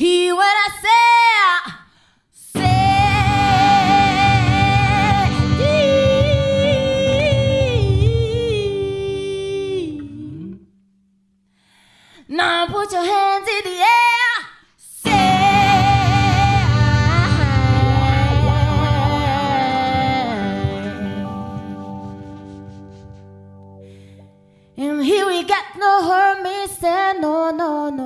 Hear what I say. Now put your hands in the air. Say, and here we got no hermits and no, no, no.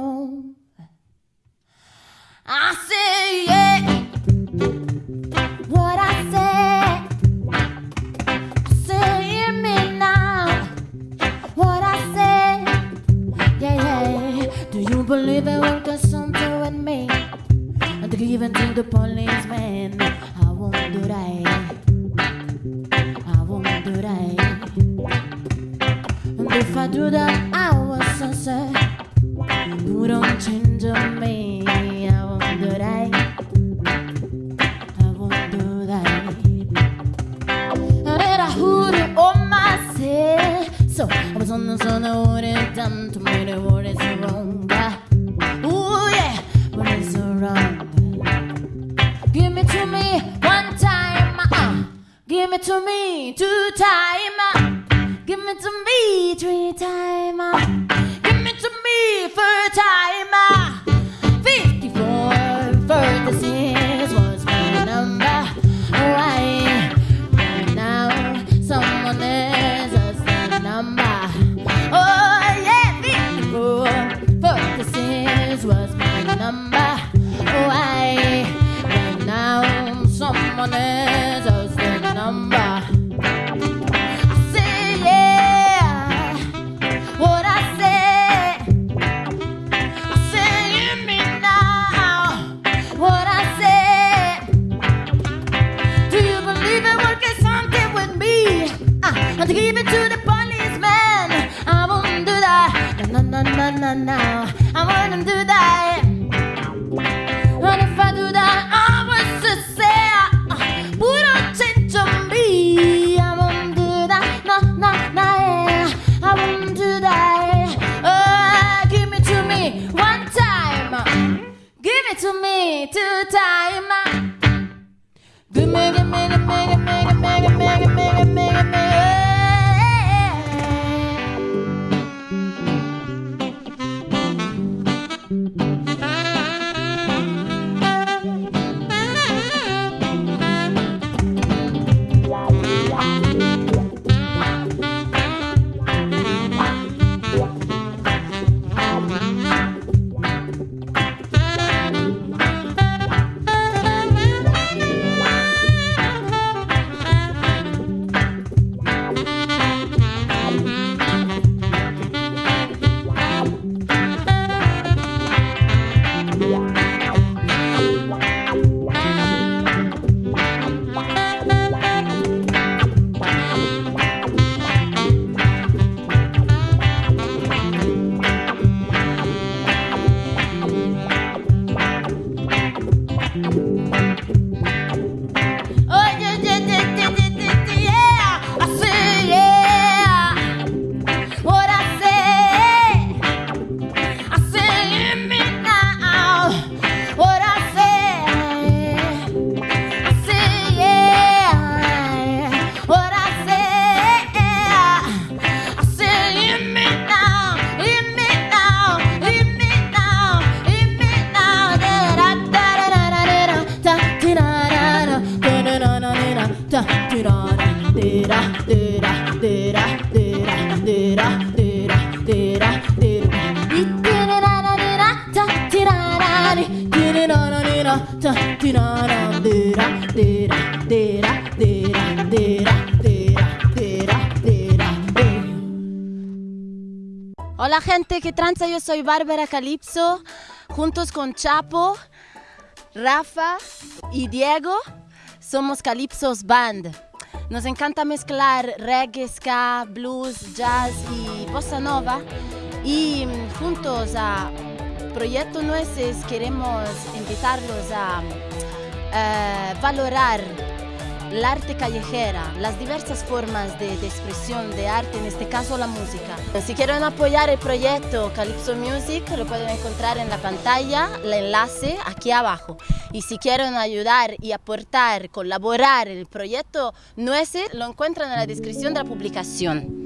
believe I will got something with me. And to give it to the policeman. I won't do that. I won't do that. And if I do that, I was so 吗？Give me, give me, me. Hola gente, ¿qué tranza? Yo soy Bárbara Calipso, juntos con Chapo, Rafa y Diego, somos Calipsos Band. Nos encanta mezclar reggae, ska, blues, jazz y bossa nova y mm, juntos a Proyecto Nueces queremos invitarlos a... Eh, valorar el arte callejera, las diversas formas de, de, expresión de arte, en este caso la música. Si quieren apoyar el proyecto Calypso Music, lo pueden encontrar en la pantalla, el enlace aquí abajo. Y si quieren ayudar y aportar, colaborar el proyecto nuestro, lo encuentran en la descripción de la publicación.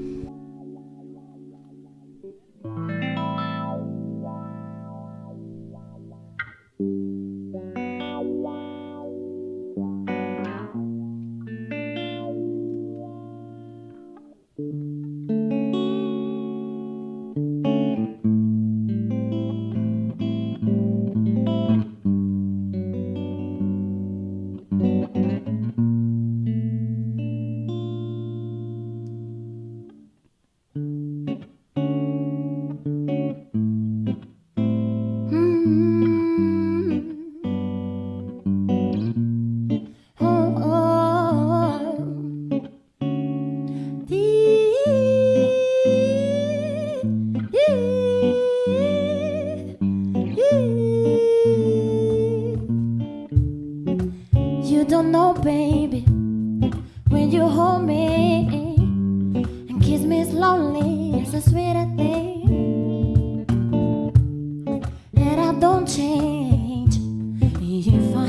If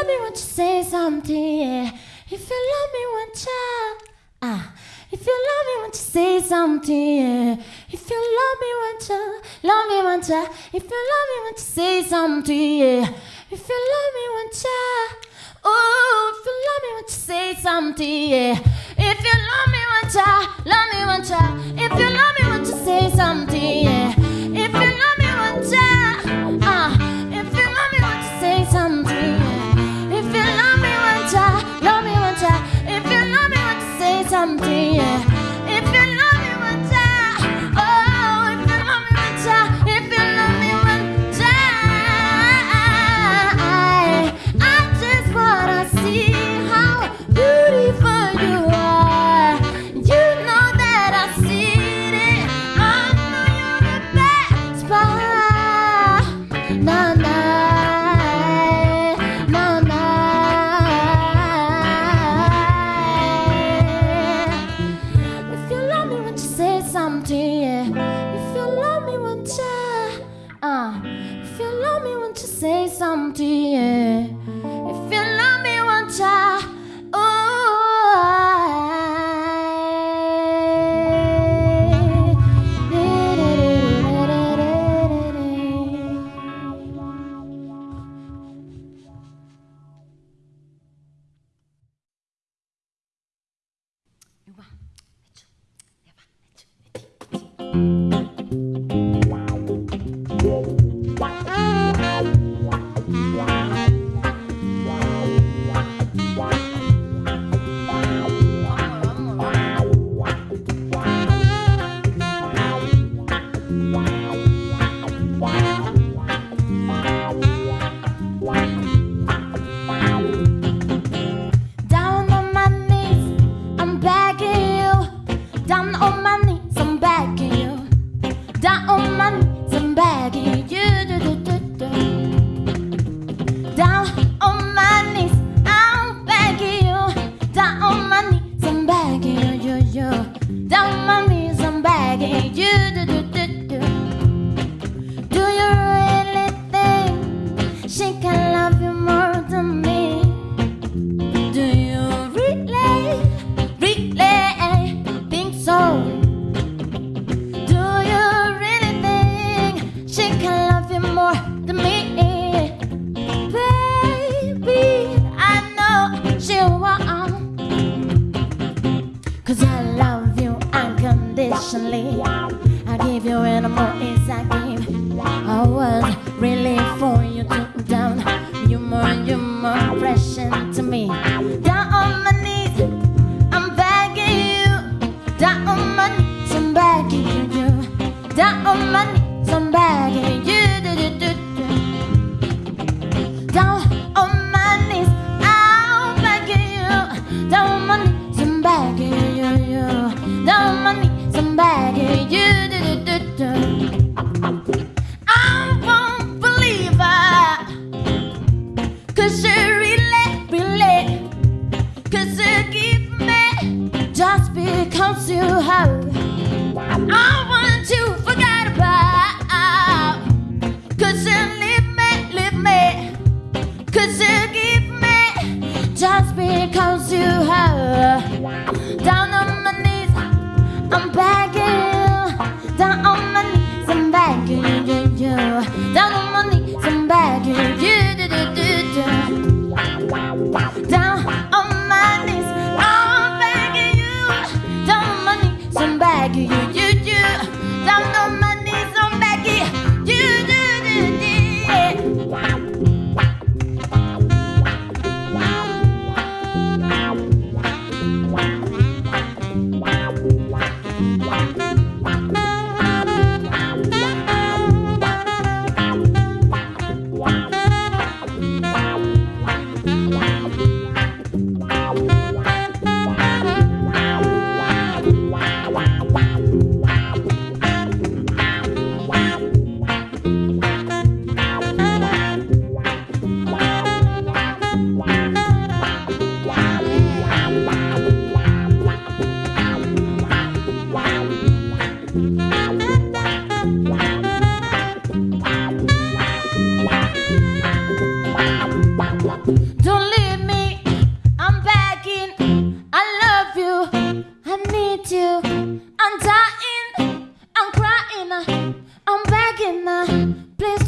love me, one time ah. If you love me want to say something, yeah. If you love me, want to, you If you love me once, oh, if you love me, want to say something, yeah. If you love me, want to, love me. 'Cause I love you unconditionally. I'll give you, don't need some back. You, you, you, you, you.